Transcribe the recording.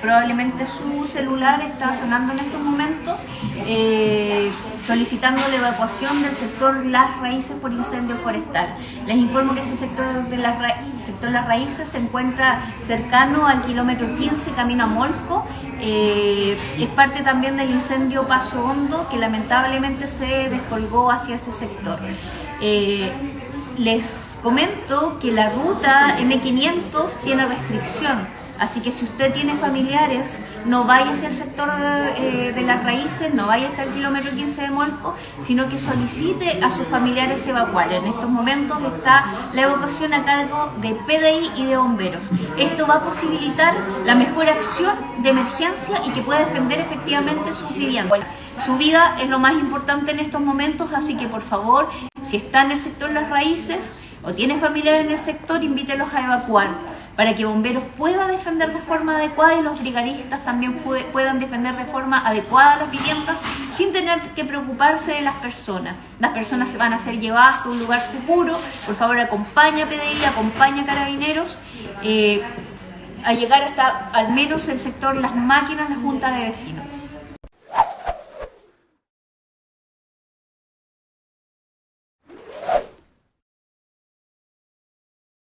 probablemente su celular está sonando en estos momentos eh, solicitando la evacuación del sector Las Raíces por incendio forestal. Les informo que ese sector de las, sector Las Raíces se encuentra cercano al kilómetro 15 camino a Molco. Eh, es parte también del incendio Paso Hondo que lamentablemente se descolgó hacia ese sector. Eh, les comento que la ruta M500 tiene restricción Así que si usted tiene familiares, no vaya hacia el sector de, eh, las raíces, no vaya hasta el kilómetro 15 de Molco, sino que solicite a sus familiares evacuar. En estos momentos está la evacuación a cargo de PDI y de bomberos. Esto va a posibilitar la mejor acción de emergencia y que pueda defender efectivamente sus viviendas. Su vida es lo más importante en estos momentos, así que por favor, si está en el sector Las Raíces o tiene familiares en el sector, invítelos a evacuar para que bomberos puedan defender de forma adecuada y los brigadistas también puedan defender de forma adecuada las viviendas sin tener que preocuparse de las personas. Las personas se van a ser llevadas a un lugar seguro, por favor acompaña a PDI, acompaña a Carabineros eh, a llegar hasta al menos el sector Las Máquinas, la Junta de Vecinos.